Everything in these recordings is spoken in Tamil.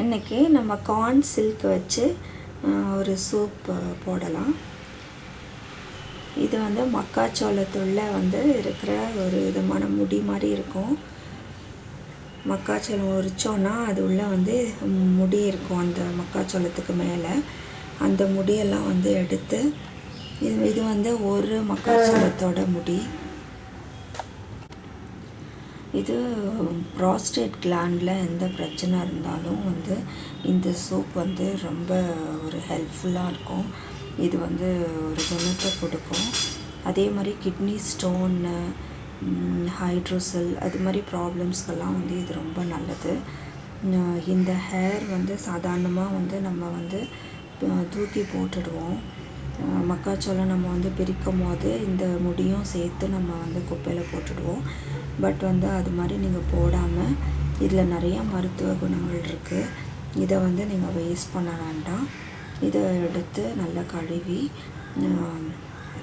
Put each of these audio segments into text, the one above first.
இன்றைக்கி நம்ம கார்ன் சில்க் வச்சு ஒரு சூப் போடலாம். இது வந்து மக்காச்சோளத்துள்ள வந்து இருக்கிற ஒரு விதமான முடி மாதிரி இருக்கும். மக்காச்சோளம் உரித்தோன்னா அது உள்ளே வந்து முடி இருக்கும் அந்த மக்காச்சோளத்துக்கு மேலே. அந்த முடியெல்லாம் வந்து எடுத்து இது இது வந்து ஒரு மக்காச்சோளத்தோட முடி. இது ப்ராஸ்டேட் கிளாண்டில் எந்த பிரச்சனை இருந்தாலும் வந்து இந்த சூப் வந்து ரொம்ப ஒரு ஹெல்ப்ஃபுல்லாக இருக்கும். இது வந்து ஒரு குணத்தை கொடுக்கும். அதே மாதிரி கிட்னி ஸ்டோன்னு ஹைட்ரோசல் அது மாதிரி ப்ராப்ளம்ஸ்க்கெல்லாம் வந்து இது ரொம்ப நல்லது. இந்த ஹேர் வந்து சாதாரணமாக வந்து நம்ம வந்து தூக்கி போட்டுடுவோம். மக்காச்சோளம் நம்ம வந்து பிரிக்கும் போது இந்த முடியும் சேர்த்து நம்ம வந்து குப்பையில் போட்டுடுவோம். பட் வந்து அது மாதிரி நீங்கள் போடாமல் இதில் நிறையா மருத்துவ குணங்கள் இருக்குது இதை வந்து நீங்கள் வேஸ்ட் பண்ண வேண்டாம். இதை எடுத்து நல்லா கழுவி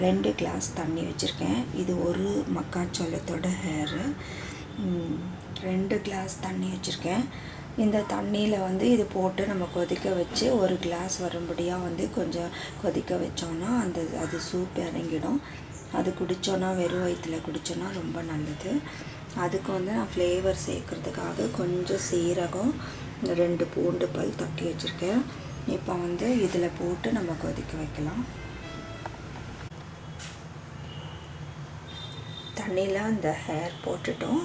ரெண்டு கிளாஸ் தண்ணி வச்சுருக்கேன். இது ஒரு மக்காச்சோளத்தோட ஹேரு ரெண்டு கிளாஸ் தண்ணி வச்சுருக்கேன். இந்த தண்ணியில் வந்து இது போட்டு நம்ம கொதிக்க வச்சு ஒரு கிளாஸ் வரும்படியாக வந்து கொஞ்சம் கொதிக்க வச்சோன்னா அந்த அது சூப் இறங்கிடும். அது குடித்தோன்னா வெறும் வயிற்றில் குடித்தோன்னா ரொம்ப நல்லது. அதுக்கு வந்து நான் ஃப்ளேவர் சேர்க்குறதுக்காக கொஞ்சம் சீரகம் ரெண்டு பூண்டு பல் தட்டி வச்சுருக்கேன். இப்போ வந்து இதில் போட்டு நம்ம கொதிக்க வைக்கலாம். தண்ணியில் அந்த ஹேர் போட்டுட்டோம்.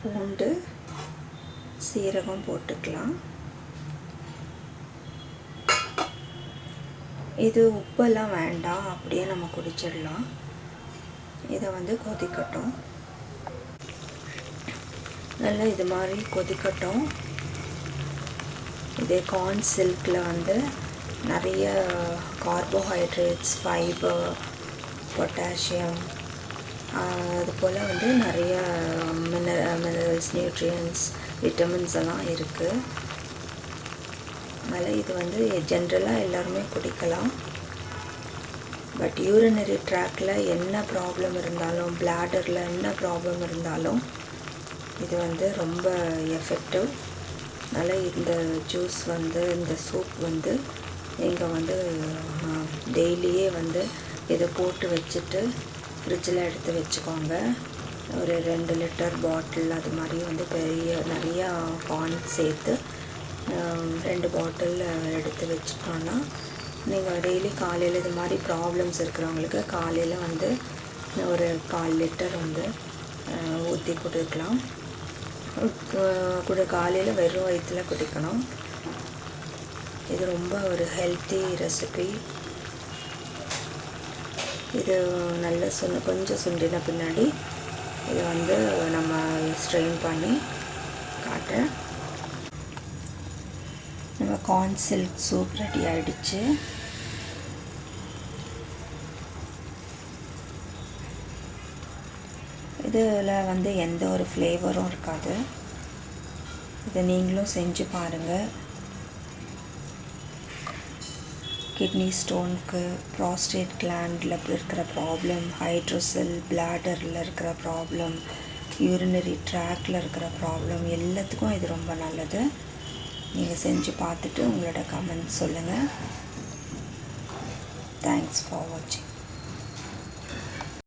பூண்டு சீரகம் போட்டுக்கலாம். இது உப்பெல்லாம் வேண்டாம் அப்படியே நம்ம குடிச்சிடலாம். இதை வந்து கொதிக்கட்டும். நல்லா இது மாதிரி கொதிக்கட்டும். இதே கார்ன் சில்கில் வந்து நிறைய கார்போஹைட்ரேட்ஸ் ஃபைபர் பொட்டாசியம் அது போல் வந்து நிறைய மினர மினரல்ஸ் நியூட்ரியன்ஸ் விட்டமின்ஸ் எல்லாம் இருக்குது அதனால் இது வந்து ஜென்ரலாக எல்லாருமே குடிக்கலாம். பட் யூரினரி ட்ராக்கில் என்ன ப்ராப்ளம் இருந்தாலும் பிளாடரில் என்ன ப்ராப்ளம் இருந்தாலும் இது வந்து ரொம்ப எஃபெக்டிவ் அதனால் இந்த ஜூஸ் வந்து இந்த சூப் வந்து நீங்கள் வந்து டெய்லியே வந்து இதை போட்டு வச்சுட்டு ஃப்ரிட்ஜில் எடுத்து வச்சுக்கோங்க. ஒரு ரெண்டு லிட்டர் பாட்டில் அது மாதிரி வந்து பெரிய நிறையா பான் சேர்த்து ரெண்டு பாட்டில் எடுத்து வச்சுட்டோன்னா நீங்கள் டெய்லி காலையில் இது மாதிரி ப்ராப்ளம்ஸ் இருக்கிறவங்களுக்கு காலையில் வந்து ஒரு கால் லிட்டர் வந்து ஊற்றி கொடுக்கலாம். கூட காலையில் வெறும் வயிற்றில் குடிக்கணும். இது ரொம்ப ஒரு ஹெல்த்தி ரெசிபி இது நல்ல சுண்ண கொஞ்சம் சுண்டின பின்னாடி இது வந்து நம்ம ஸ்ட்ரெயின் பண்ணி காட்டுறேன் நம்ம கார்ன் சில்க் சூப் ரெடி ஆகிடுச்சு இதில் வந்து எந்த ஒரு ஃப்ளேவரும் இருக்காது. இதை நீங்களும் செஞ்சு பாருங்கள் கிட்னி ஸ்டோனுக்கு ப்ராஸ்டேட் கிளாண்டில் இருக்கிற ப்ராப்ளம் ஹைட்ரோசெல் பிளாடரில் இருக்கிற ப்ராப்ளம் யூரினரி ட்ராக்கில் இருக்கிற ப்ராப்ளம் எல்லாத்துக்கும் இது ரொம்ப நல்லது. நீங்கள் செஞ்சு பார்த்துட்டு உங்களோட கமெண்ட் சொல்லுங்கள் தேங்க்ஸ் ஃபார் வாட்சிங்